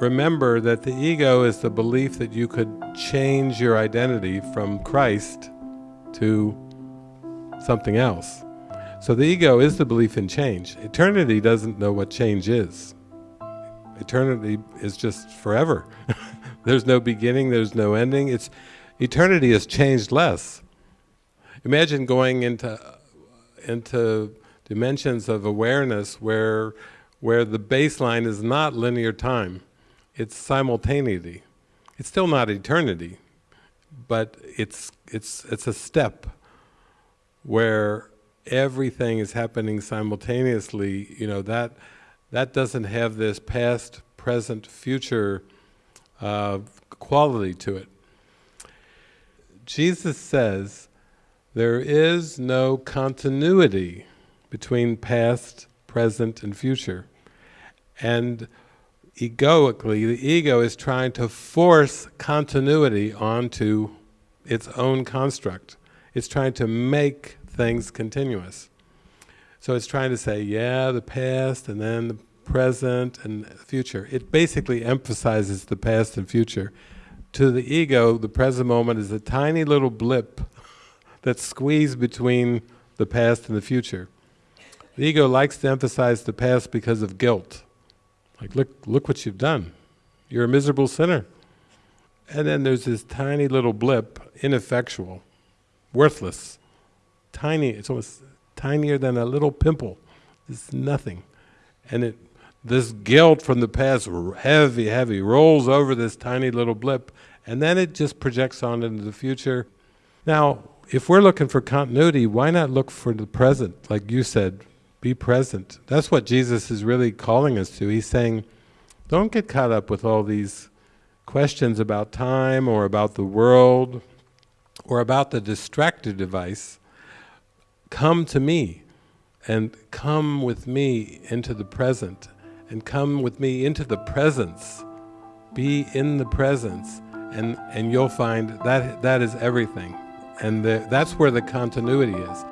remember that the ego is the belief that you could change your identity from Christ to something else. So the ego is the belief in change. Eternity doesn't know what change is. Eternity is just forever. there's no beginning, there's no ending. It's eternity is changed less. Imagine going into into dimensions of awareness where where the baseline is not linear time, it's simultaneity. It's still not eternity, but it's it's it's a step where everything is happening simultaneously, you know, that that doesn't have this past, present, future uh, quality to it. Jesus says there is no continuity between past, present, and future. And egoically, the ego is trying to force continuity onto its own construct. It's trying to make things continuous. So it's trying to say, yeah, the past, and then the present, and the future. It basically emphasizes the past and future. To the ego, the present moment is a tiny little blip that's squeezed between the past and the future. The ego likes to emphasize the past because of guilt. Like, look, look what you've done. You're a miserable sinner. And then there's this tiny little blip, ineffectual, worthless, tiny, it's almost tinier than a little pimple. It's nothing. And it, this guilt from the past, heavy, heavy, rolls over this tiny little blip, and then it just projects on into the future. Now, if we're looking for continuity, why not look for the present? Like you said, be present. That's what Jesus is really calling us to. He's saying, don't get caught up with all these questions about time or about the world or about the distracted device. Come to me and come with me into the present and come with me into the presence. Be in the presence and, and you'll find that that is everything. And the, that's where the continuity is.